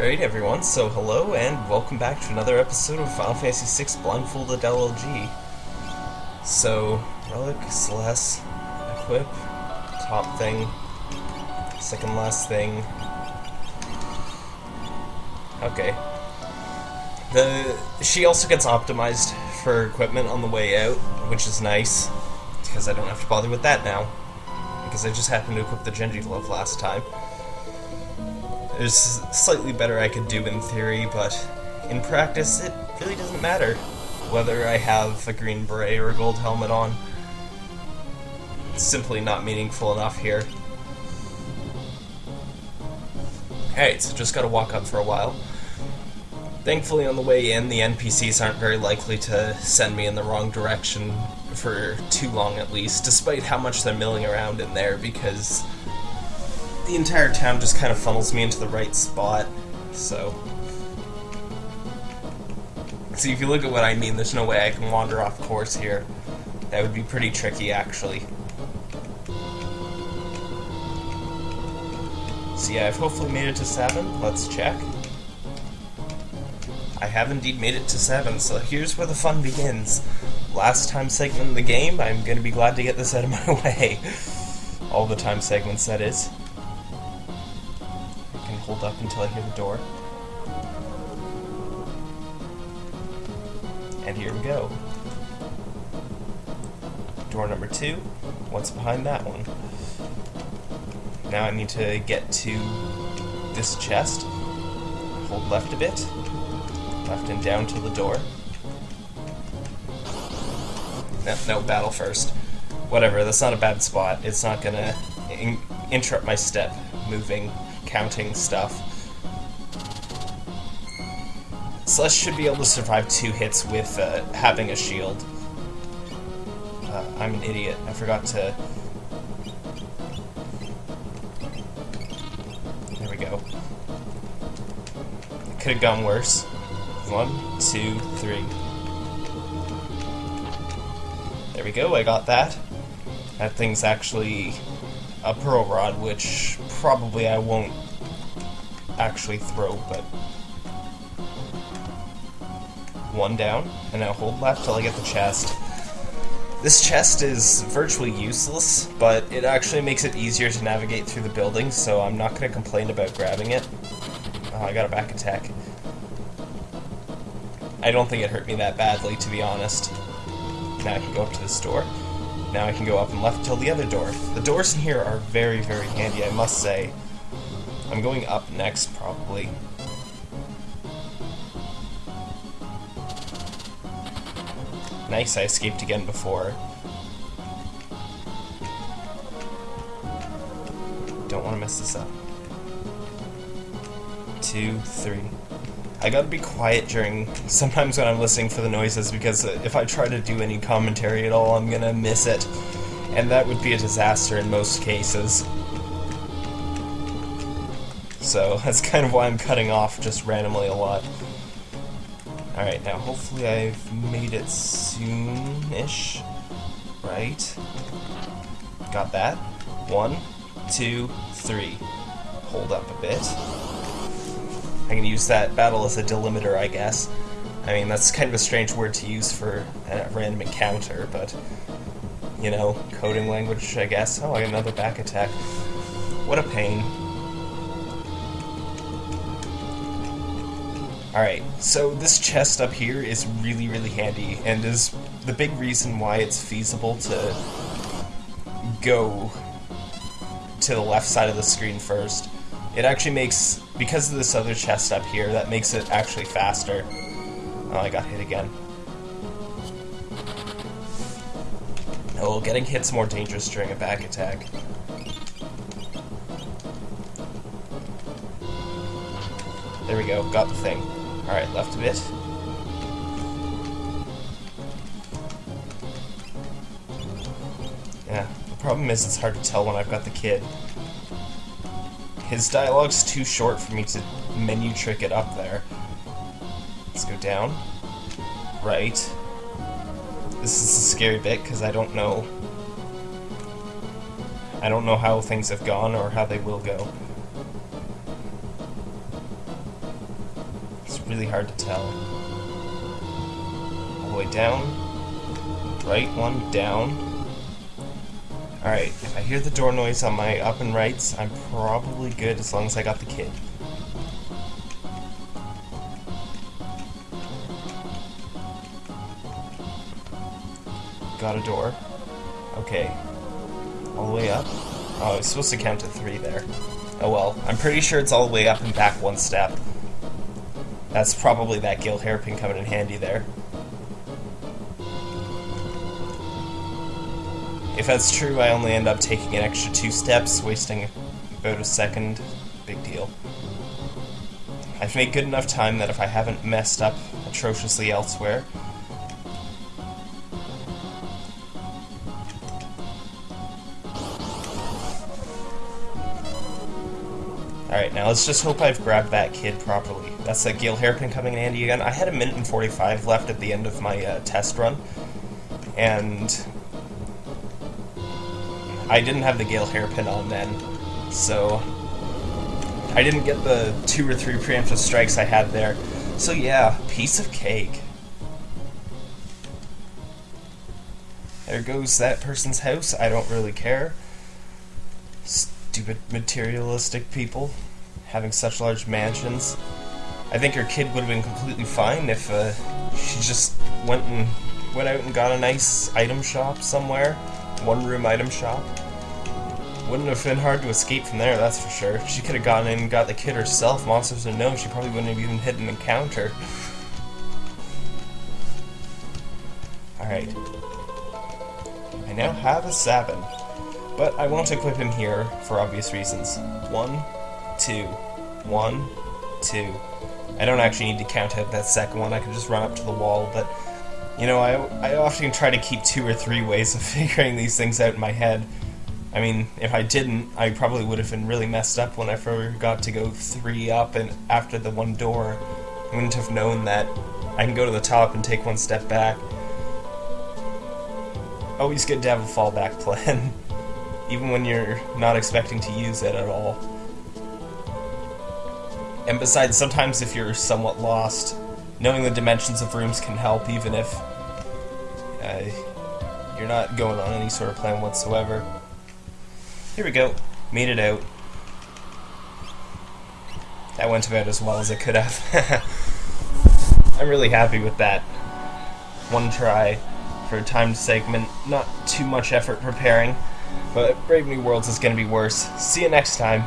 Alright everyone, so hello and welcome back to another episode of Final Fantasy VI Blindfolded LLG. So, Relic, Celes, Equip, top thing, second last thing. Okay. The She also gets optimized for equipment on the way out, which is nice, because I don't have to bother with that now. Because I just happened to equip the Genji Glove last time. There's slightly better I could do in theory, but in practice it really doesn't matter whether I have a green beret or a gold helmet on. It's simply not meaningful enough here. Alright, so just gotta walk up for a while. Thankfully, on the way in, the NPCs aren't very likely to send me in the wrong direction for too long at least, despite how much they're milling around in there, because the entire town just kind of funnels me into the right spot, so... See, if you look at what I mean, there's no way I can wander off course here. That would be pretty tricky, actually. So yeah, I've hopefully made it to 7. Let's check. I have indeed made it to 7, so here's where the fun begins. Last time segment in the game, I'm going to be glad to get this out of my way. All the time segments, that is hold up until I hear the door. And here we go. Door number two. What's behind that one? Now I need to get to this chest. Hold left a bit. Left and down to the door. No, no, battle first. Whatever, that's not a bad spot. It's not gonna in interrupt my step moving counting stuff. Celes should be able to survive two hits with uh, having a shield. Uh, I'm an idiot. I forgot to... There we go. Could have gone worse. One, two, three. There we go, I got that. That thing's actually a Pearl Rod, which probably I won't actually throw, but... One down, and now hold left till I get the chest. This chest is virtually useless, but it actually makes it easier to navigate through the building, so I'm not going to complain about grabbing it. Oh, I got a back attack. I don't think it hurt me that badly, to be honest. Now I can go up to this door. Now I can go up and left till the other door. The doors in here are very, very handy, I must say. I'm going up next, probably. Nice, I escaped again before. Don't want to mess this up. Two, three. I gotta be quiet during sometimes when I'm listening for the noises because if I try to do any commentary at all, I'm gonna miss it. And that would be a disaster in most cases. So that's kind of why I'm cutting off just randomly a lot. Alright, now hopefully I've made it soon-ish. Right? Got that. One, two, three. Hold up a bit. I can use that battle as a delimiter, I guess. I mean, that's kind of a strange word to use for a random encounter, but, you know, coding language, I guess. Oh, I got another back attack. What a pain. Alright, so this chest up here is really, really handy, and is the big reason why it's feasible to go to the left side of the screen first. It actually makes, because of this other chest up here, that makes it actually faster. Oh, I got hit again. Oh, getting hit's more dangerous during a back attack. There we go, got the thing. Alright, left a bit. Yeah, the problem is it's hard to tell when I've got the kid. His dialogue's too short for me to menu trick it up there. Let's go down. Right. This is a scary bit because I don't know... I don't know how things have gone or how they will go. It's really hard to tell. All the way down. Right one, down. Alright, if I hear the door noise on my up and rights, I'm probably good as long as I got the kid. Got a door. Okay. All the way up. Oh, I was supposed to count to three there. Oh well, I'm pretty sure it's all the way up and back one step. That's probably that Gale hairpin coming in handy there. If that's true, I only end up taking an extra two steps, wasting about a second. Big deal. I've made good enough time that if I haven't messed up atrociously elsewhere, Alright, now let's just hope I've grabbed that kid properly. That's a Gale hairpin coming in handy again. I had a minute and 45 left at the end of my uh, test run, and I didn't have the Gale hairpin on then, so I didn't get the two or three preemptive strikes I had there. So yeah, piece of cake. There goes that person's house. I don't really care stupid materialistic people having such large mansions. I think her kid would have been completely fine if uh, she just went and went out and got a nice item shop somewhere, one room item shop. Wouldn't have been hard to escape from there, that's for sure. She could have gone in and got the kid herself, monsters or no, she probably wouldn't have even hit an encounter. Alright. I now have a Sabin. But I won't equip him here for obvious reasons. One, two, one, two. I don't actually need to count out that second one, I can just run up to the wall, but you know, I, I often try to keep two or three ways of figuring these things out in my head. I mean, if I didn't, I probably would have been really messed up when I forgot to go three up and after the one door. I wouldn't have known that I can go to the top and take one step back. Always good to have a fallback plan. even when you're not expecting to use it at all. And besides, sometimes if you're somewhat lost, knowing the dimensions of rooms can help, even if you're not going on any sort of plan whatsoever. Here we go. Made it out. That went about as well as it could have. I'm really happy with that. One try for a timed segment, not too much effort preparing. But Brave New Worlds is going to be worse. See you next time.